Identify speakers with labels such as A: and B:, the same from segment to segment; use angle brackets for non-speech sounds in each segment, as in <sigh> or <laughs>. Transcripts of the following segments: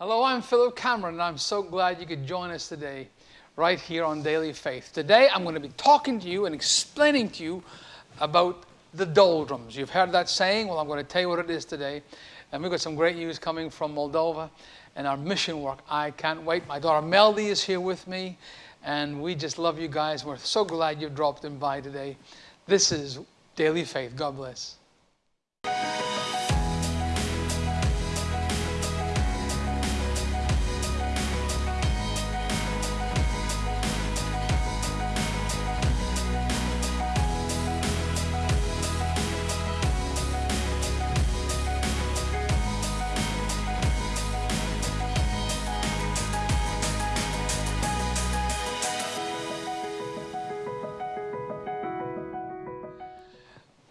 A: Hello, I'm Philip Cameron, and I'm so glad you could join us today, right here on Daily Faith. Today, I'm going to be talking to you and explaining to you about the doldrums. You've heard that saying. Well, I'm going to tell you what it is today. And we've got some great news coming from Moldova and our mission work. I can't wait. My daughter Melody is here with me, and we just love you guys. We're so glad you dropped in by today. This is Daily Faith. God bless.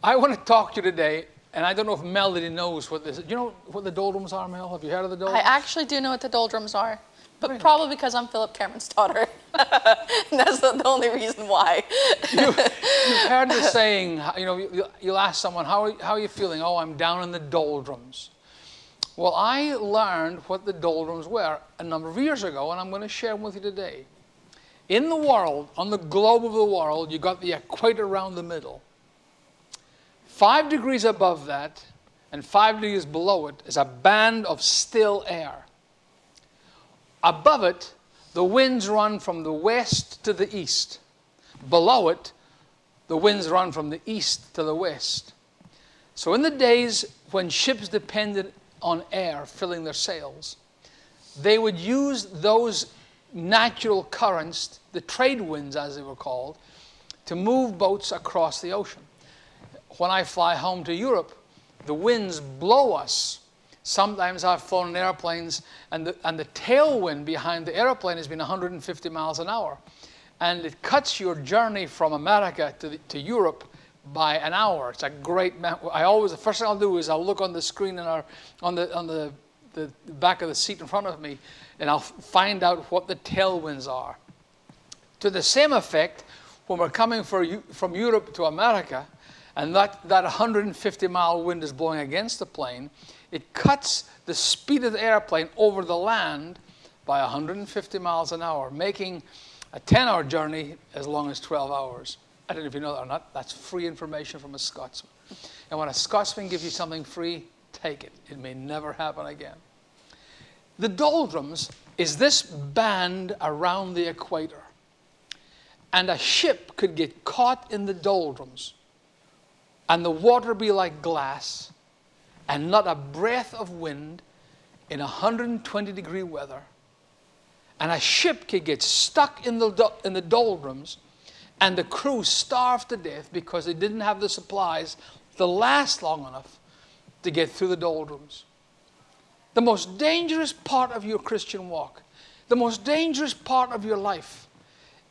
A: I want to talk to you today, and I don't know if Melody knows what this is. Do you know what the doldrums are, Mel? Have you heard of the doldrums?
B: I actually do know what the doldrums are, but
A: Really?
B: probably because I'm Philip Cameron's daughter. <laughs> That's the, the only reason why.
A: you, have heard the saying, you know, you, you'll ask someone, how are, how are you feeling? Oh, I'm down in the doldrums. Well, I learned what the doldrums were a number of years ago, and I'm going to share them with you today. In the world, on the globe of the world, you got the equator around the middle. Five degrees above that and five degrees below it is a band of still air. Above it, the winds run from the west to the east. Below it, the winds run from the east to the west. So, in the days when ships depended on air filling their sails, they would use those natural currents, the trade winds as they were called, to move boats across the ocean. When I fly home to Europe, the winds blow us. Sometimes I've flown in airplanes and the, and the tailwind behind the airplane has been 150 miles an hour. And it cuts your journey from America to, the, to Europe by an hour. It's a great, I always, the first thing I'll do is I'll look on the screen in our, on the, on the, the back of the seat in front of me and I'll find out what the tailwinds are. To the same effect, when we're coming for, from Europe to America, and that, that 150 mile wind is blowing against the plane, it cuts the speed of the airplane over the land by 150 miles an hour, making a 10 hour journey as long as 12 hours. I don't know if you know that or not. That's free information from a Scotsman. And when a Scotsman gives you something free, take it. It may never happen again. The doldrums is this band around the equator. And a ship could get caught in the doldrums and the water be like glass and not a breath of wind in 120 degree weather. And a ship could get stuck in the, in the doldrums and the crew starve to death because they didn't have the supplies to last long enough to get through the doldrums. The most dangerous part of your Christian walk, the most dangerous part of your life,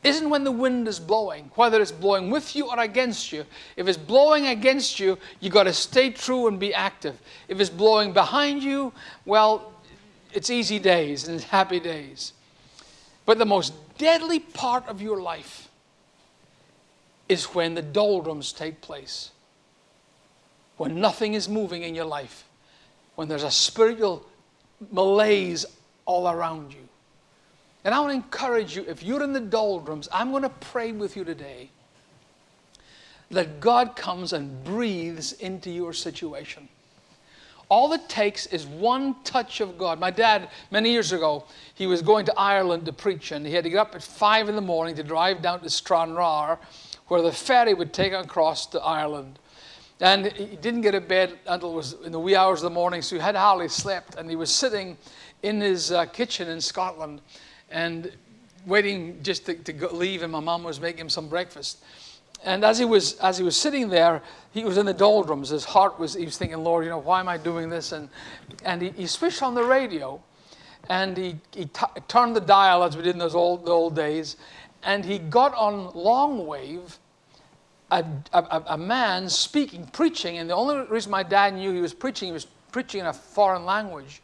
A: isn't when the wind is blowing, whether it's blowing with you or against you. If it's blowing against you, you got to stay true and be active. If it's blowing behind you, well, it's easy days and it's happy days. But the most deadly part of your life is when the doldrums take place, when nothing is moving in your life, when there's a spiritual malaise all around you. And I want to encourage you, if you're in the doldrums, I'm going to pray with you today that God comes and breathes into your situation. All it takes is one touch of God. My dad, many years ago, he was going to Ireland to preach, and he had to get up at five in the morning to drive down to Stranraer, where the ferry would take him across to Ireland. And he didn't get to bed until it was in the wee hours of the morning, so he had hardly slept. And he was sitting in his uh, kitchen in Scotland and waiting just to, to go, leave, and my mom was making him some breakfast. And as he was as he was sitting there, he was in the doldrums. His heart was he was thinking, Lord, you know, why am I doing this? And and he, he switched on the radio, and he he turned the dial as we did in those old the old days, and he got on long wave. A, a, a man speaking, preaching, and the only reason my dad knew he was preaching, he was preaching in a foreign language.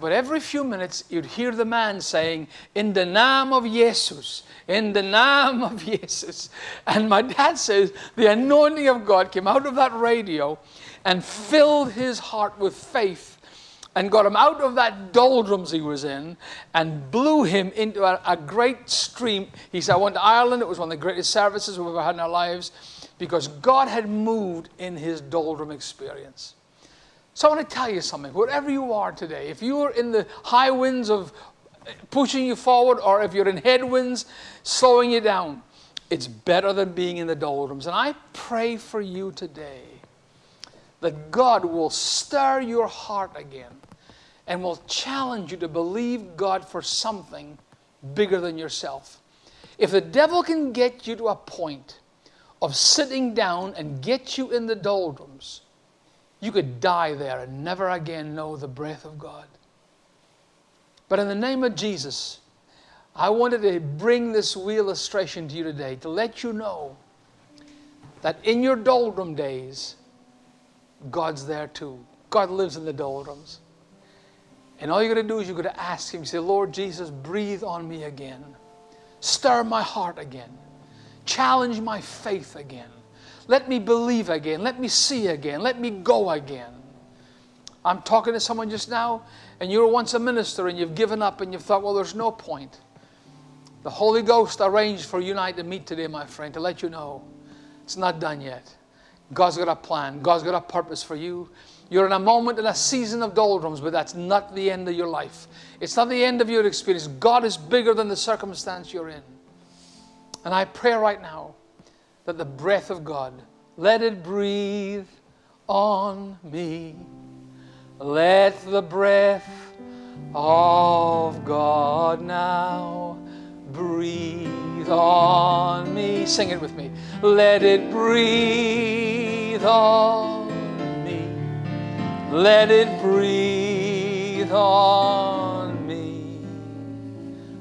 A: But every few minutes, you'd hear the man saying, In the name of Jesus, in the name of <laughs> Jesus. And my dad says the anointing of God came out of that radio and filled his heart with faith and got him out of that doldrums he was in and blew him into a, a, great stream. He said, I went to Ireland. It was one of the greatest services we've ever had in our lives because God had moved in his doldrum experience. So I want to tell you something. Wherever you are today, if you are in the high winds of pushing you forward or if you're in headwinds slowing you down, it's better than being in the doldrums. And I pray for you today that God will stir your heart again and will challenge you to believe God for something bigger than yourself. If the devil can get you to a point of sitting down and get you in the doldrums, you could die there and never again know the breath of God. But in the name of Jesus, I wanted to bring this illustration to you today to let you know that in your doldrum days, God's there too. God lives in the doldrums. And all you're going to do is you're going to ask Him, say, Lord Jesus, breathe on me again. Stir my heart again. Challenge my faith again. Let me believe again. Let me see again. Let me go again. I'm talking to someone just now, and you were once a minister and you've given up and you've thought, well, there's no point. The Holy Ghost arranged for you and I to meet today, my friend, to let you know it's not done yet. God's got a plan, God's got a purpose for you. You're in a moment in a season of doldrums, but that's not the end of your life. It's not the end of your experience. God is bigger than the circumstance you're in. And I pray right now that the breath of God, let it breathe on me. Let the breath of God now breathe on me. Sing it with me. Let it breathe on me. Let it breathe on me.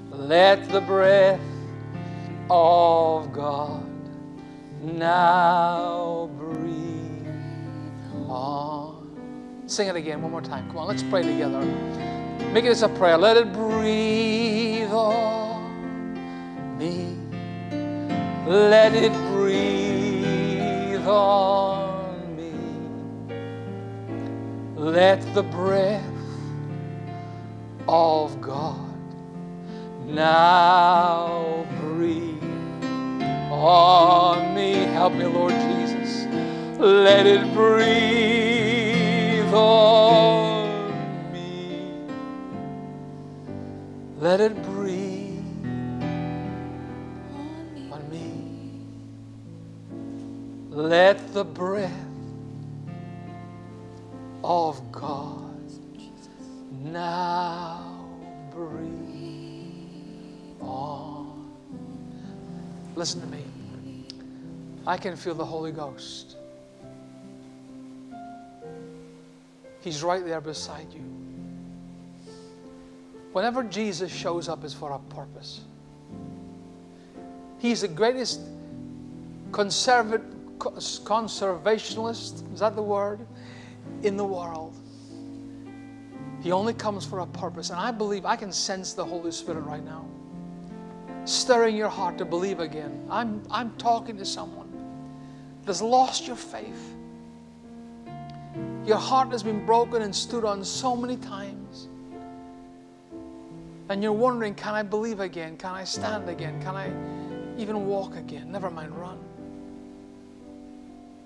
A: Let the breath of God now breathe on. Sing it again one more time. Come on, let's pray together. Make this a prayer. Let it breathe on me. Let it breathe on me. Let the breath of God now breathe on me. Help me, Lord Jesus. Let it breathe on me. Let it breathe on me. Let the breath of God now breathe on. Listen to me. I can feel the Holy Ghost. He's right there beside you. Whenever Jesus shows up, it's for a purpose. He's the greatest conservat- conservationalist, is that the word, in the world. He only comes for a purpose. And I believe I can sense the Holy Spirit right now stirring your heart to believe again. I'm, I'm talking to someone that's lost your faith. Your heart has been broken and stood on so many times. And you're wondering, can I believe again? Can I stand again? Can I even walk again? Never mind, run.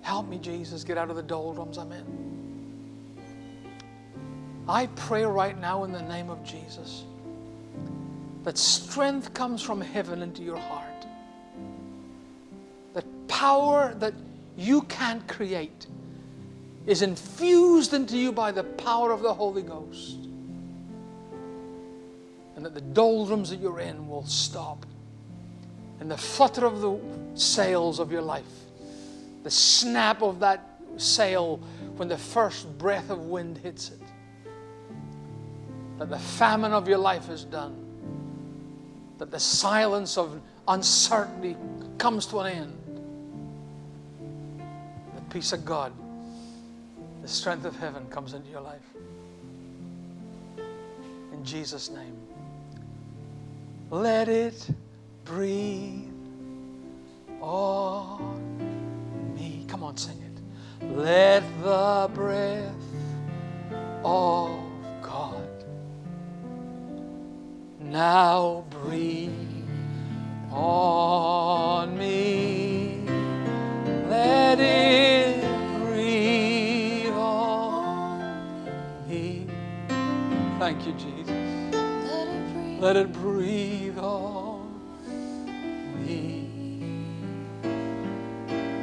A: Help me, Jesus, get out of the doldrums I'm in. I pray right now in the name of Jesus that strength comes from heaven into your heart. That power that you can't create is infused into you by the power of the Holy Ghost. And that the doldrums that you're in will stop. And the flutter of the sails of your life, the snap of that sail when the first breath of wind hits it, that the famine of your life is done that the silence of uncertainty comes to an end peace of God, the strength of heaven comes into your life. In Jesus' name. Let it breathe on me. Come on, sing it. Let the breath of God now breathe on. Thank you, Jesus.
B: Let it breathe.
A: Let it breathe on me.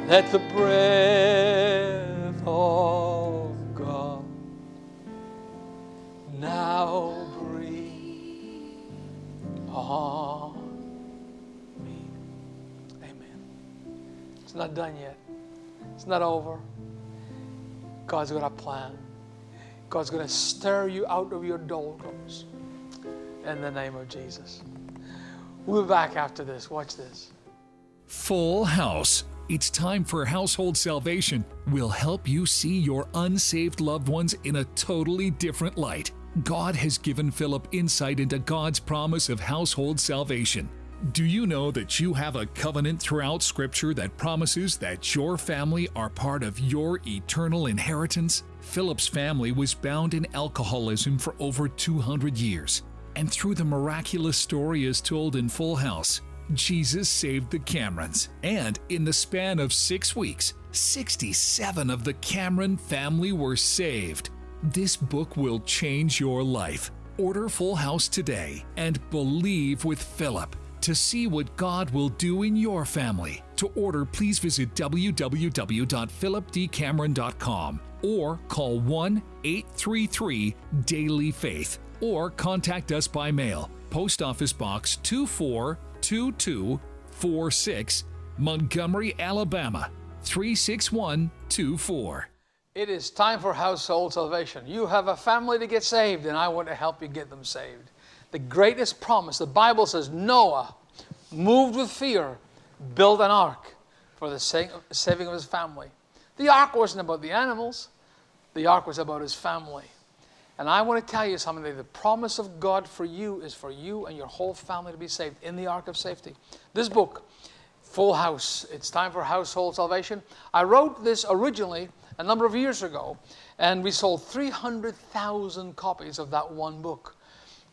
A: Let the breath of God now breathe on me. Amen. It's not done yet. It's not over. God's got a plan. God's going to stir you out of your doldrums in the name of Jesus. We'll be back after this. Watch this.
C: Full House. It's time for Household Salvation. We'll help you see your unsaved loved ones in a totally different light. God has given Philip insight into God's promise of household salvation. Do you know that you have a covenant throughout Scripture that promises that your family are part of your eternal inheritance? Philip's family was bound in alcoholism for over 200 years. And through the miraculous story as told in Full House, Jesus saved the Camerons. And in the span of six weeks, 67 of the Cameron family were saved. This book will change your life. Order Full House today and believe with Philip to see what God will do in your family. To order, please visit www.philipdcameron.com or call 1 833 Daily Faith or contact us by mail. Post Office Box 242246, Montgomery, Alabama 36124.
A: It is time for household salvation. You have a family to get saved, and I want to help you get them saved. The greatest promise, the Bible says Noah, moved with fear, built an ark for the saving of his family. The ark wasn't about the animals, the ark was about his family. And I want to tell you something the promise of God for you is for you and your whole family to be saved in the ark of safety. This book, Full House, it's time for household salvation. I wrote this originally a number of years ago, and we sold 300,000 copies of that one book.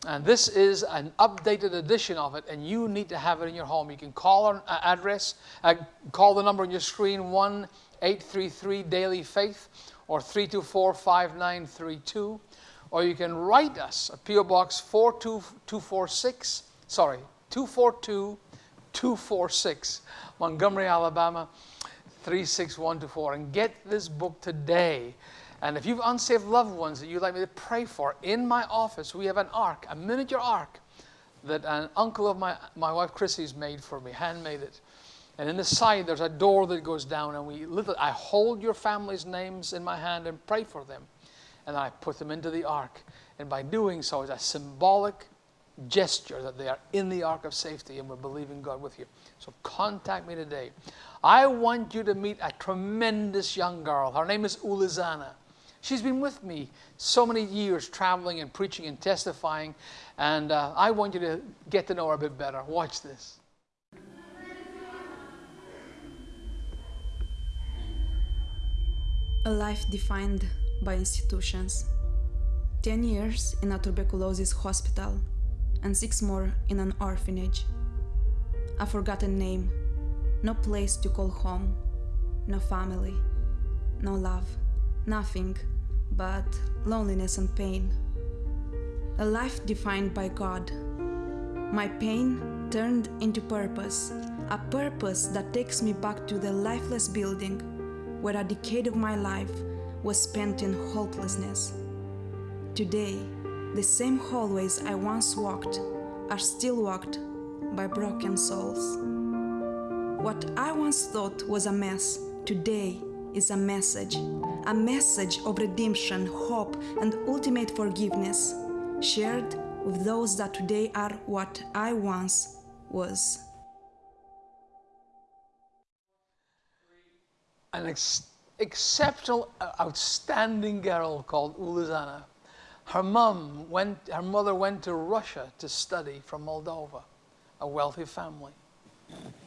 A: And this is an updated edition of it, and you need to have it in your home. You can call our uh, address, uh, call the number on your screen 1 833 Daily Faith or 324 5932, or you can write us at P.O. Box 42246, sorry, 242 246, Montgomery, Alabama 36124, and get this book today. And if you've unsaved loved ones that you'd like me to pray for, in my office we have an ark, a miniature ark that an uncle of my, my wife Chrissy's made for me, handmade it. And in the side there's a door that goes down, and we literally, I hold your family's names in my hand and pray for them. And I put them into the ark. And by doing so, it's a symbolic gesture that they are in the ark of safety and we're believing God with you. So contact me today. I want you to meet a tremendous young girl. Her name is Ulizana. She's been with me so many years traveling and preaching and testifying, and uh, I want you to get to know her a bit better. Watch this.
D: A life defined by institutions. 10 years in a tuberculosis hospital, and six more in an orphanage. A forgotten name, no place to call home, no family, no love, nothing but loneliness and pain. A life defined by God. My pain turned into purpose, a purpose that takes me back to the lifeless building where a decade of my life was spent in hopelessness. Today, the same hallways I once walked are still walked by broken souls. What I once thought was a mess today is a message, a message of redemption, hope, and ultimate forgiveness, shared with those that today are what I once was.
A: An ex- exceptional, outstanding girl called Ulizana. Her mom went, her mother went to Russia to study from Moldova, a wealthy family.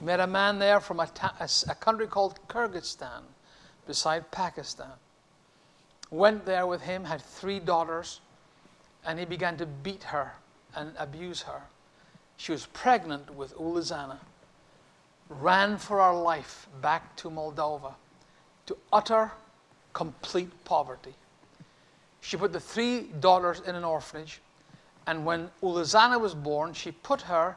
A: Met a man there from a, a country called Kyrgyzstan, beside Pakistan. Went there with him, had three daughters, and he began to beat her and abuse her. She was pregnant with Ulizana, ran for her life back to Moldova to utter, complete poverty. She put the three daughters in an orphanage, and when Ulizana was born, she put her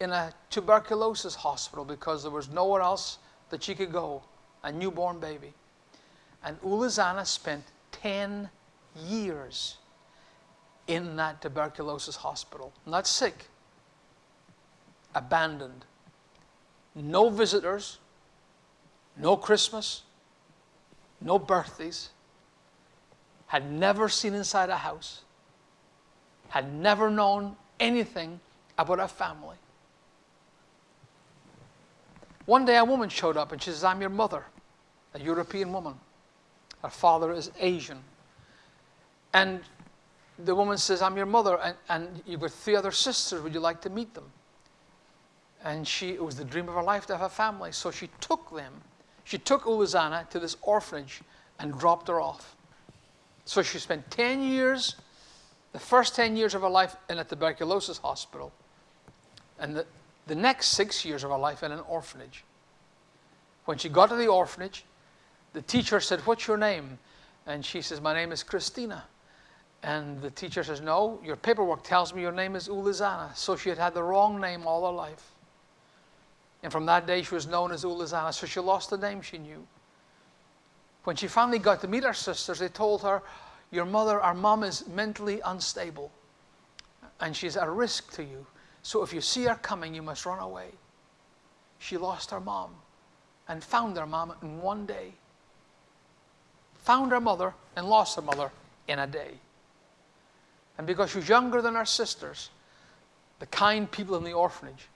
A: in a tuberculosis hospital because there was nowhere else that she could go, a newborn baby. And Ulizana spent 10 years in that tuberculosis hospital. Not sick, abandoned. No visitors, no Christmas, no birthdays, had never seen inside a house, had never known anything about a family. One day a woman showed up and she says, I'm your mother, a European woman. Her father is Asian. And the woman says, I'm your mother, and, and you've got three other sisters. Would you like to meet them? And she, it was the dream of her life to have a family. So she took them. She took Ulizana to this orphanage and dropped her off. So she spent 10 years, the first 10 years of her life in a tuberculosis hospital, and the, the next six years of her life in an orphanage. When she got to the orphanage, the teacher said, What's your name? And she says, My name is Christina. And the teacher says, No, your paperwork tells me your name is Ulizana. So she had had the wrong name all her life. And from that day, she was known as Ulizana. So she lost the name she knew. When she finally got to meet her sisters, they told her, Your mother, our mom is mentally unstable. And she's a risk to you. So if you see her coming, you must run away. She lost her mom and found her mom in one day. Found her mother and lost her mother in a day. And because she was younger than her sisters, the kind people in the orphanage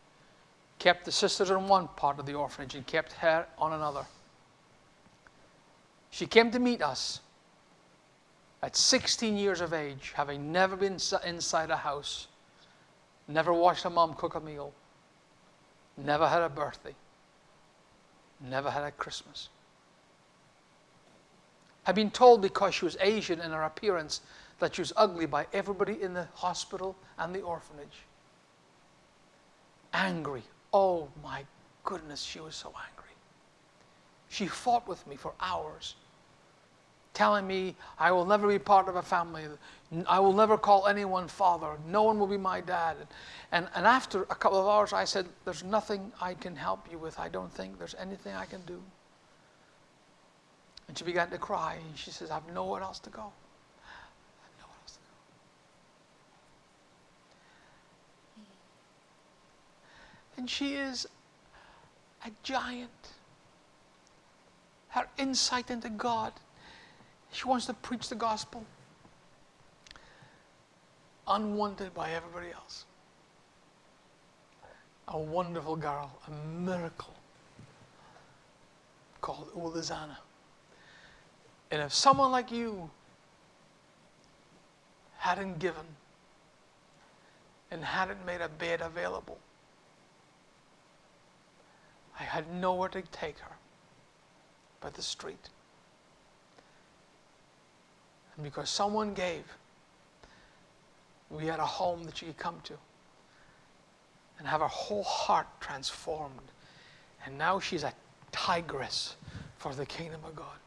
A: kept the sisters in one part of the orphanage and kept her on another. She came to meet us at 16 years of age, having never been inside a house, never watched her mom cook a meal, never had a birthday, never had a Christmas. Had been told because she was Asian in her appearance that she was ugly by everybody in the hospital and the orphanage. Angry. Oh my goodness, she was so angry. She fought with me for hours, telling me, I will never be part of a family. I will never call anyone father. No one will be my dad. And, and after a couple of hours, I said, There's nothing I can help you with. I don't think there's anything I can do. And she began to cry. And she says, I have nowhere else to go. And she is a giant. Her insight into God. She wants to preach the gospel. Unwanted by everybody else. A wonderful girl, a miracle called Ulizana. And if someone like you hadn't given and hadn't made a bed available, I had nowhere to take her but the street. And because someone gave, we had a home that she could come to and have her whole heart transformed. And now she's a tigress for the kingdom of God.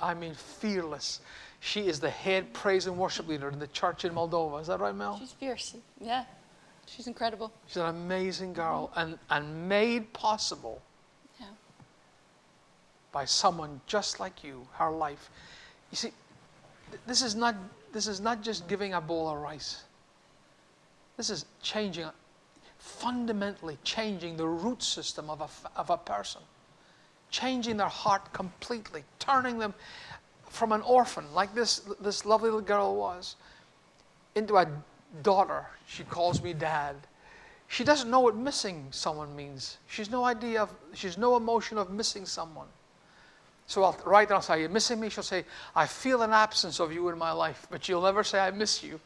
A: I mean, fearless. She is the head praise and worship leader in the church in Moldova. Is that right, Mel?
B: She's fierce. Yeah. She's incredible.
A: She's an amazing girl and, and made possible
B: Yeah.
A: by someone just like you, her life. You see, th- this is not, this is not just giving a bowl of rice. This is changing, fundamentally changing the root system of a, of a person, changing their heart completely, turning them from an orphan, like this, this lovely little girl was, into a daughter. She calls me dad. She doesn't know what missing someone means. She's no idea of, she's no emotion of missing someone. So I'll write down, say, Are you missing me? She'll say, I feel an absence of you in my life, but she'll never say, I miss you.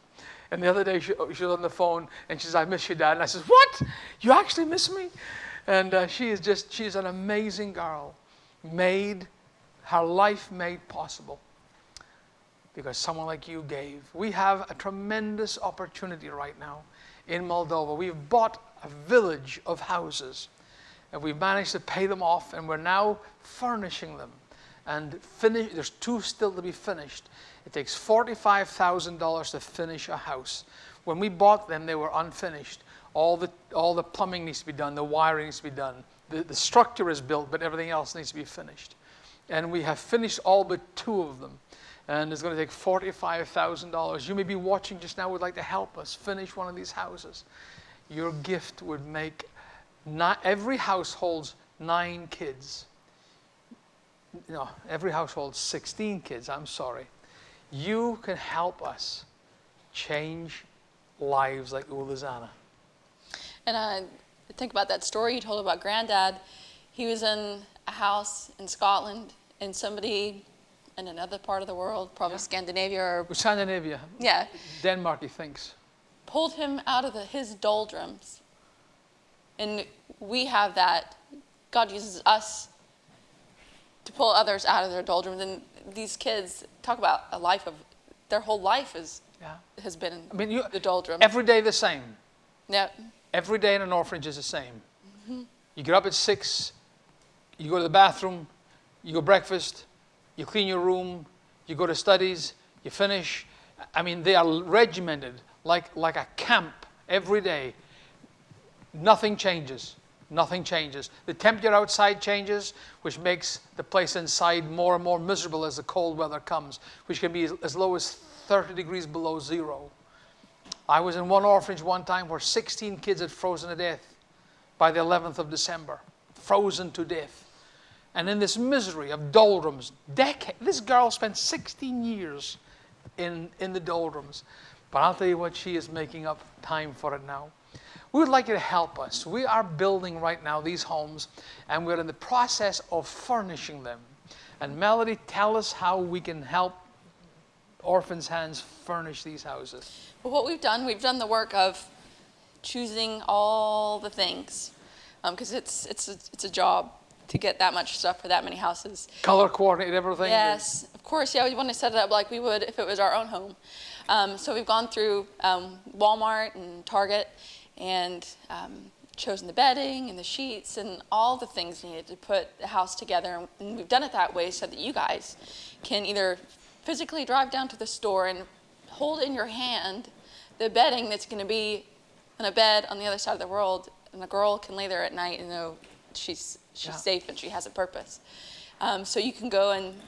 A: And the other day she, she was on the phone and she says, I miss you, Dad. And I says, What? You actually miss me? And uh, she is just, she's an amazing girl, made, her life made possible. Because someone like you gave. We have a tremendous opportunity right now in Moldova. We've bought a village of houses. And we've managed to pay them off and we're now furnishing them. And finish there's two still to be finished. It takes $45000 to finish a house. When we bought them they were unfinished all the all the plumbing needs to be done the wiring needs to be done the, the structure is built but everything else needs to be finished and we have finished all but two of them and it's going to take $45,000. You may be watching just now, would like to help us finish one of these houses. Your gift would make not every household's nine kids. No, every household 16 kids, I'm sorry. You can help us change lives like Ulazana.
B: And I think about that story you told about granddad. He was in a house in Scotland, and somebody in another part of the world, probably Scandinavia or
A: Scandinavia,
B: yeah,
A: Denmark, he thinks.
B: pulled him out of the, his doldrums. And we have that. God uses us to pull others out of their doldrums. And these kids talk about a life of their whole life is
A: Yeah.
B: has been
A: I mean, you,
B: the doldrums.
A: every day the same.
B: yeah.
A: Every day in an orphanage is the same. Mm-hmm. You get up at six, you go to the bathroom, you go breakfast, you clean your room, you go to studies, you finish. I mean, they are regimented like, like a camp every day. Nothing changes. Nothing changes. The temperature outside changes, which makes the place inside more and more miserable as the cold weather comes, which can be as- as low as 30 degrees below zero. I was in one orphanage one time where 16 kids had frozen to death by the 11th of December, frozen to death. And in this misery of doldrums, decade, this girl spent 16 years in, in the doldrums. But I'll tell you what, she is making up time for it now. We would like you to help us. We are building right now these homes, and we're in the process of furnishing them. And Melody, tell us how we can help Orphans' Hands furnish these houses.
B: Well, what we've done, we've done the work of choosing all the things, because it's it's a, it's a job to get that much stuff for that many houses.
A: Color coordinate everything.
B: Yes, of course. Yeah, we want to set it up like we would if it was our own home. Um, so we've gone through um, Walmart and Target and um, chosen the bedding and the sheets and all the things needed to put the house together. And we've done it that way so that you guys can either physically drive down to the store and hold in your hand the bedding that's going to be on a bed on the other side of the world, and the girl can lay there at night and know she's she's
A: Yeah.
B: safe and she has a purpose. Um, so you can go and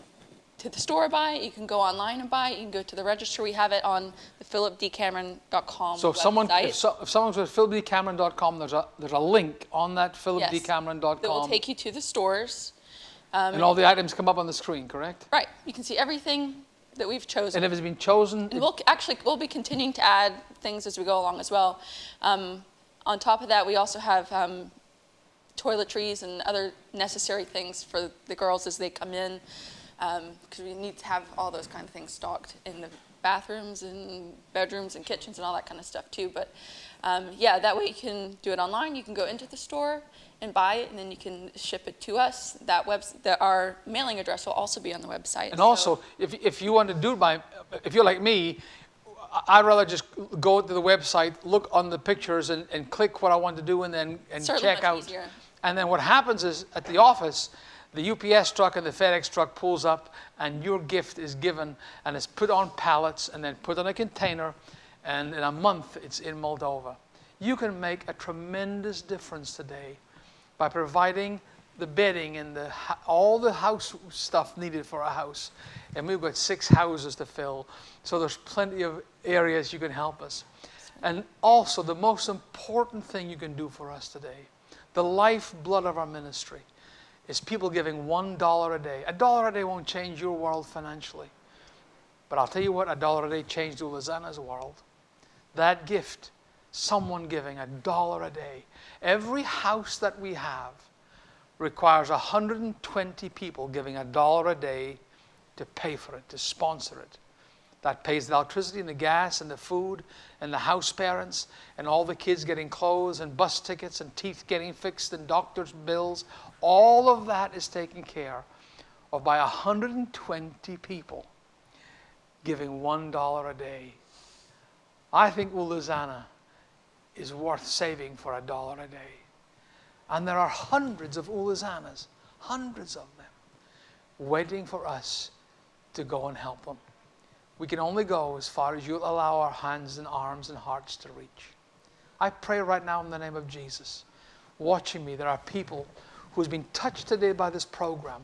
B: to the store buy it. You can go online and buy it. You can go to the register. We have it on the philipdcameron.com
A: So if someone, if, so, if someone's with philipdcameron.com, there's a, there's a link on that
B: Yes.
A: philipdcameron.com.
B: that will take you to the stores.
A: and all the items come up on the screen, correct?
B: Right. You can see everything that we've chosen.
A: And if it's been chosen,
B: And we'll actually we'll be continuing to add things as we go along as well. Um, on top of that, we also have um, toiletries and other necessary things for the girls as they come in, because we need to have all those kind of things stocked in the bathrooms and bedrooms and kitchens and all that kind of stuff too. But um, yeah, that way you can do it online. You can go into the store and buy it, and then you can ship it to us. That web, that our mailing address will also be on the website.
A: and
B: So-
A: also, if, if you want to do by, if you're like me, I- I'd rather just go to the website, look on the pictures and, and click what I want to do and then and check out.
B: easier.
A: And then what happens is at the office, the UPS truck and the FedEx truck pulls up and your gift is given and it's put on pallets and then put on a container and in a month it's in Moldova. You can make a tremendous difference today by providing the bedding and the, all the house stuff needed for a house. And we've got six houses to fill, so there's plenty of areas you can help us. And also, the most important thing you can do for us today, the lifeblood of our ministry, is people giving one dollar a day. A dollar a day won't change your world financially. But I'll tell you what, a dollar a day changed Ulazana's world. That gift, someone giving a dollar a day. Every house that we have requires 120 people giving a dollar a day to pay for it, to sponsor it. That pays the electricity and the gas and the food and the house parents and all the kids getting clothes and bus tickets and teeth getting fixed and doctor's bills. All of that is taken care of by 120 people giving $1 a day. I think Uluzana is worth saving for a dollar a day. And there are hundreds of Uluzanas, hundreds of them, waiting for us to go and help them. We can only go as far as you'll allow our hands and arms and hearts to reach. I pray right now in the name of Jesus. Watching me, there are people who's been touched today by this program,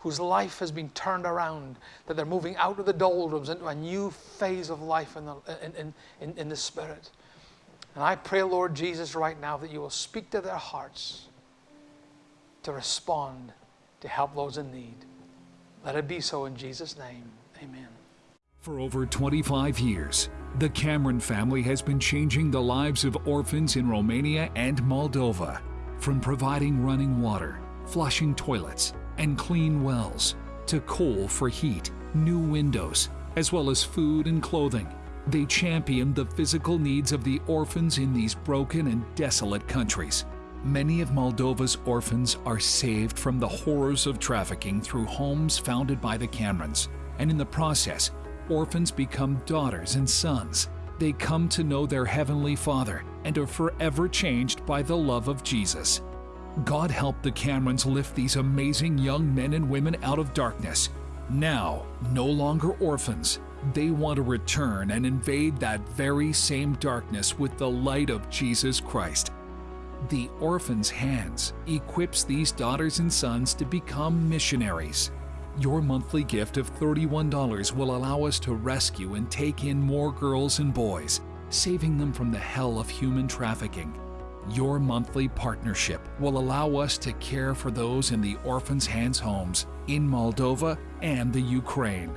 A: whose life has been turned around, that they're moving out of the doldrums into a new phase of life in the, in, in, in the Spirit. And I pray, Lord Jesus, right now that you will speak to their hearts to respond to help those in need. Let it be so in Jesus' name. Amen.
C: For over 25 years, the Cameron family has been changing the lives of orphans in Romania and Moldova. From providing running water, flushing toilets, and clean wells, to coal for heat, new windows, as well as food and clothing. They champion the physical needs of the orphans in these broken and desolate countries. Many of Moldova's orphans are saved from the horrors of trafficking through homes founded by the Camerons, and in the process, orphans become daughters and sons. They come to know their Heavenly Father and are forever changed by the love of Jesus. God help the Camerons lift these amazing young men and women out of darkness. Now, no longer orphans, they want to return and invade that very same darkness with the light of Jesus Christ. The Orphan's Hands equips these daughters and sons to become missionaries. Your monthly gift of $31 will allow us to rescue and take in more girls and boys, saving them from the hell of human trafficking. Your monthly partnership will allow us to care for those in the Orphan's Hands homes in Moldova and the Ukraine.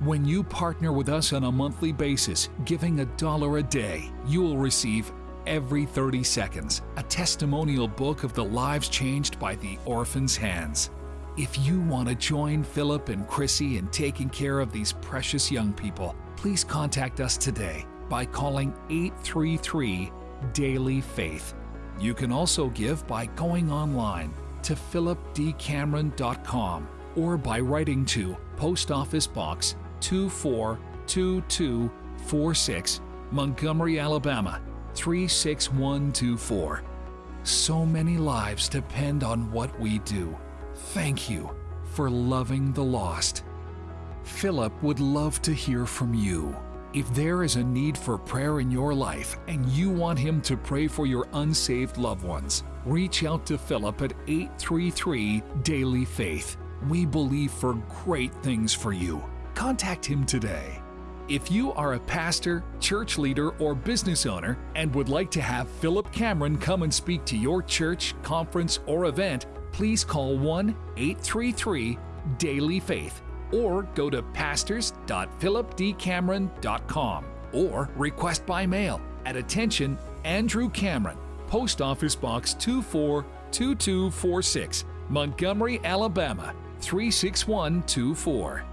C: When you partner with us on a monthly basis, giving a dollar a day, you will receive every 30 seconds a testimonial book of the lives changed by the Orphan's Hands. If you want to join Philip and Chrissy in taking care of these precious young people, please contact us today by calling 833 Daily Faith. You can also give by going online to philipdcameron.com or by writing to Post Office Box 242246, Montgomery, Alabama 36124. So many lives depend on what we do. Thank you for loving the lost. Philip would love to hear from you. If there is a need for prayer in your life and you want him to pray for your unsaved loved ones, reach out to Philip at 833 Daily Faith. We believe for great things for you. Contact him today. If you are a pastor, church leader, or business owner and would like to have Philip Cameron come and speak to your church, conference, or event, please call 1 833 Daily Faith or go to pastors.philipdcameron.com or request by mail at attention Andrew Cameron, Post Office Box 242246, Montgomery, Alabama 36124.